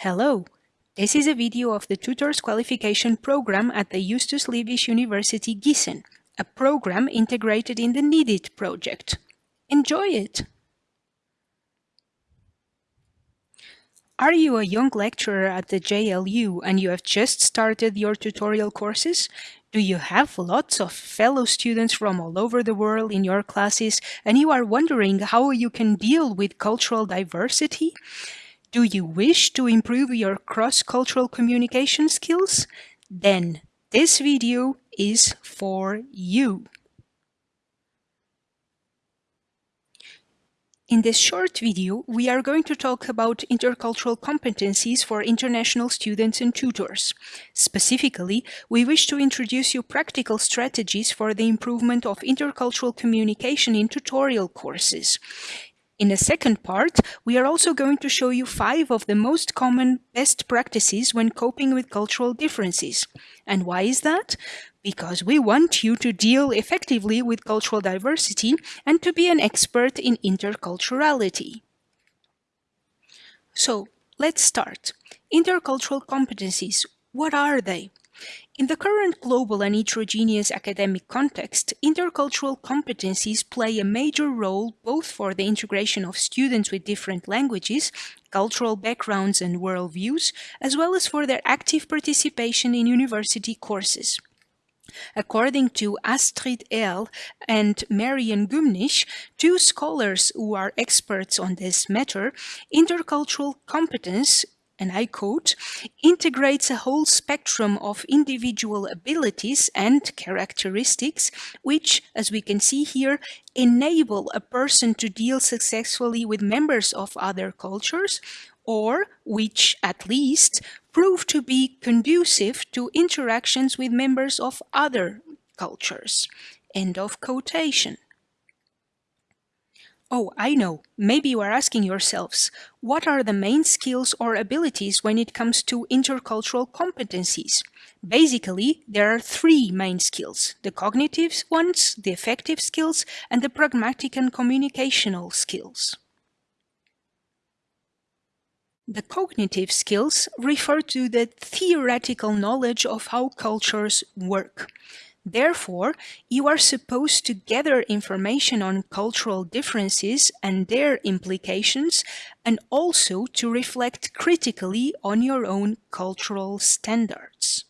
Hello, this is a video of the Tutors Qualification Program at the Justus Liebig University Gießen, a program integrated in the NEEDIT project. Enjoy it! Are you a young lecturer at the JLU and you have just started your tutorial courses? Do you have lots of fellow students from all over the world in your classes and you are wondering how you can deal with cultural diversity? Do you wish to improve your cross-cultural communication skills? Then this video is for you. In this short video, we are going to talk about intercultural competencies for international students and tutors. Specifically, we wish to introduce you practical strategies for the improvement of intercultural communication in tutorial courses. In the second part, we are also going to show you five of the most common best practices when coping with cultural differences. And why is that? Because we want you to deal effectively with cultural diversity and to be an expert in interculturality. So, let's start. Intercultural competencies, what are they? In the current global and heterogeneous academic context, intercultural competencies play a major role both for the integration of students with different languages, cultural backgrounds and worldviews, as well as for their active participation in university courses. According to Astrid Erll and Marion Gymnich, two scholars who are experts on this matter, intercultural competence and I quote, integrates a whole spectrum of individual abilities and characteristics, which, as we can see here, enable a person to deal successfully with members of other cultures, or which, at least, prove to be conducive to interactions with members of other cultures. End of quotation. Oh, I know. Maybe you are asking yourselves, what are the main skills or abilities when it comes to intercultural competencies? Basically, there are three main skills, the cognitive ones, the affective skills, and the pragmatic and communicational skills. The cognitive skills refer to the theoretical knowledge of how cultures work. Therefore, you are supposed to gather information on cultural differences and their implications, and also to reflect critically on your own cultural standards.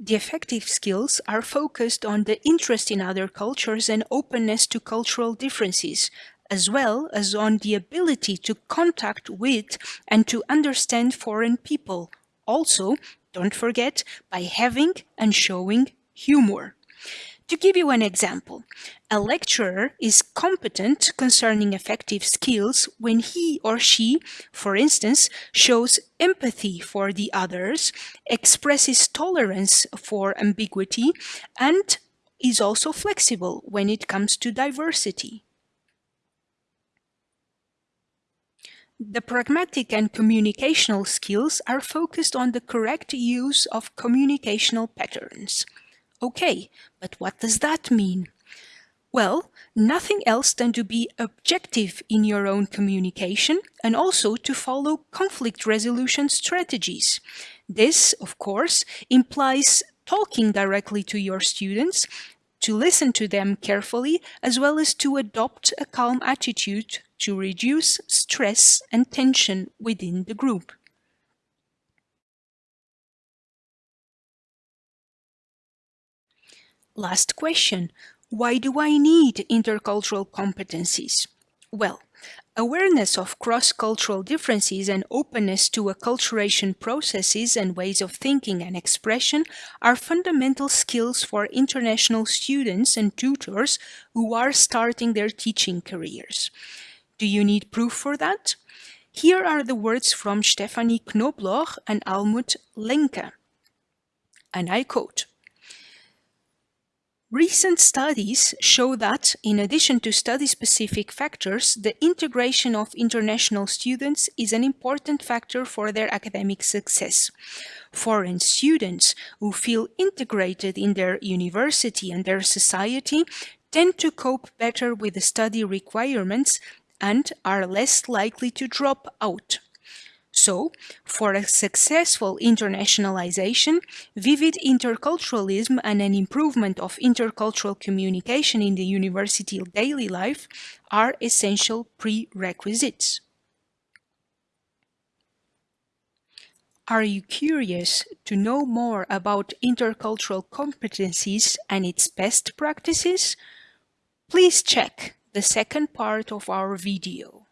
The affective skills are focused on the interest in other cultures and openness to cultural differences, as well as on the ability to contact with and to understand foreign people, also don't forget, by having and showing humor. To give you an example, a lecturer is competent concerning affective skills when he or she, for instance, shows empathy for the others, expresses tolerance for ambiguity, and is also flexible when it comes to diversity. The pragmatic and communicational skills are focused on the correct use of communicational patterns. Okay, but what does that mean? Well, nothing else than to be objective in your own communication and also to follow conflict resolution strategies. This, of course, implies talking directly to your students, to listen to them carefully, as well as to adopt a calm attitude to reduce stress and tension within the group. Last question. Why do I need intercultural competencies? Well, Awareness of cross-cultural differences and openness to acculturation processes and ways of thinking and expression are fundamental skills for international students and tutors who are starting their teaching careers. Do you need proof for that? Here are the words from Stefanie Knobloch and Almut Lenke. And I quote, Recent studies show that, in addition to study-specific factors, the integration of international students is an important factor for their academic success. Foreign students who feel integrated in their university and their society tend to cope better with the study requirements and are less likely to drop out. So, for a successful internationalization, vivid interculturalism and an improvement of intercultural communication in the university daily life are essential prerequisites. Are you curious to know more about intercultural competencies and its best practices? Please check the second part of our video.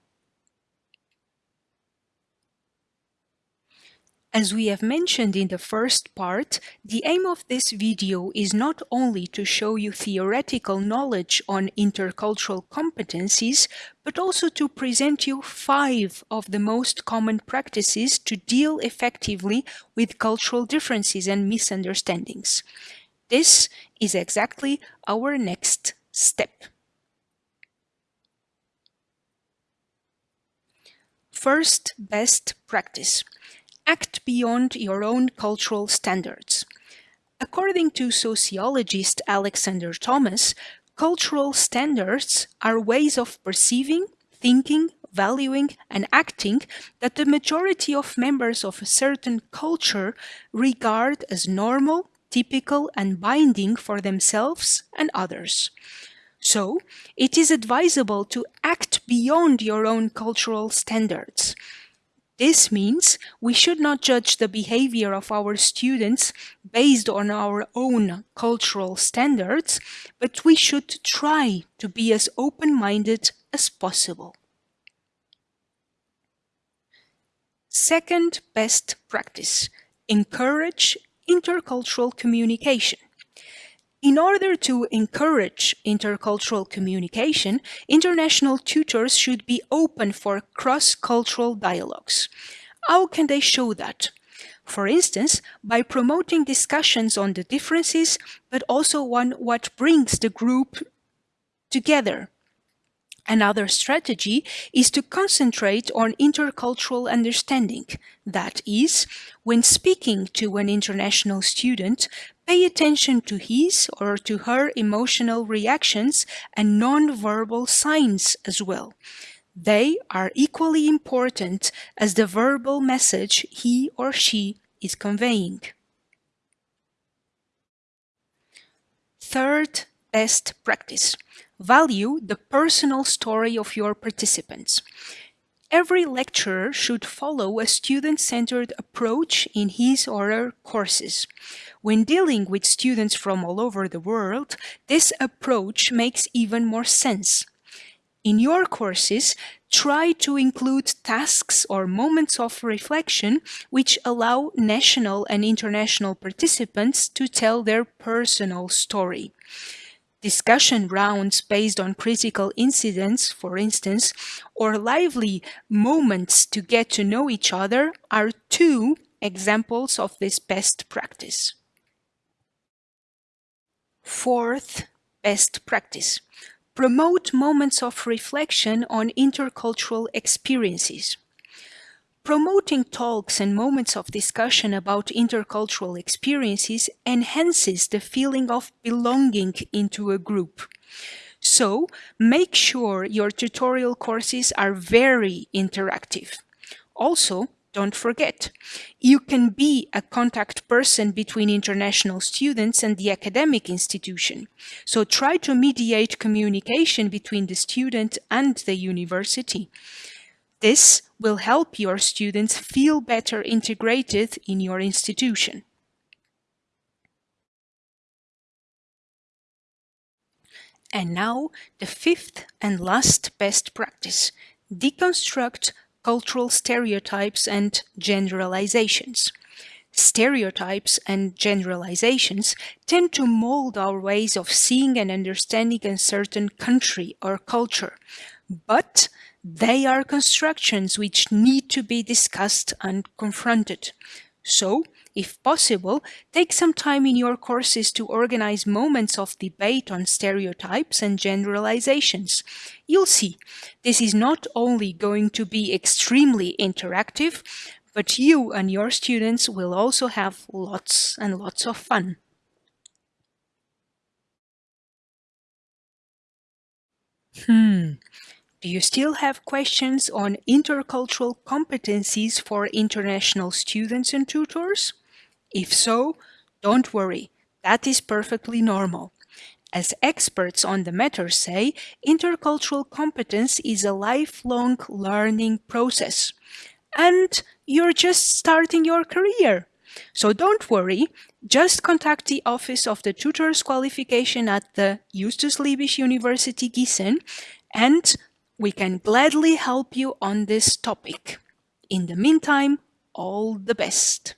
As we have mentioned in the first part, the aim of this video is not only to show you theoretical knowledge on intercultural competencies, but also to present you five of the most common practices to deal effectively with cultural differences and misunderstandings. This is exactly our next step. First best practice act beyond your own cultural standards. According to sociologist Alexander Thomas, cultural standards are ways of perceiving, thinking, valuing, and acting that the majority of members of a certain culture regard as normal, typical, and binding for themselves and others. So, it is advisable to act beyond your own cultural standards this means we should not judge the behavior of our students based on our own cultural standards, but we should try to be as open-minded as possible. Second best practice, encourage intercultural communication. In order to encourage intercultural communication, international tutors should be open for cross-cultural dialogues. How can they show that? For instance, by promoting discussions on the differences, but also on what brings the group together. Another strategy is to concentrate on intercultural understanding. That is, when speaking to an international student, Pay attention to his or to her emotional reactions and non-verbal signs as well. They are equally important as the verbal message he or she is conveying. Third best practice. Value the personal story of your participants. Every lecturer should follow a student-centered approach in his or her courses. When dealing with students from all over the world, this approach makes even more sense. In your courses, try to include tasks or moments of reflection which allow national and international participants to tell their personal story. Discussion rounds based on critical incidents, for instance, or lively moments to get to know each other are two examples of this best practice. Fourth best practice. Promote moments of reflection on intercultural experiences. Promoting talks and moments of discussion about intercultural experiences enhances the feeling of belonging into a group. So, make sure your tutorial courses are very interactive. Also, don't forget, you can be a contact person between international students and the academic institution. So try to mediate communication between the student and the university. This will help your students feel better integrated in your institution. And now, the fifth and last best practice, deconstruct cultural stereotypes and generalizations. Stereotypes and generalizations tend to mold our ways of seeing and understanding a certain country or culture, but they are constructions which need to be discussed and confronted. So, if possible, take some time in your courses to organize moments of debate on stereotypes and generalizations. You'll see, this is not only going to be extremely interactive, but you and your students will also have lots and lots of fun. Hmm, Do you still have questions on intercultural competencies for international students and tutors? If so, don't worry, that is perfectly normal. As experts on the matter say, intercultural competence is a lifelong learning process. And you're just starting your career. So don't worry, just contact the Office of the Tutor's Qualification at the Justus Liebig University Gießen and we can gladly help you on this topic. In the meantime, all the best.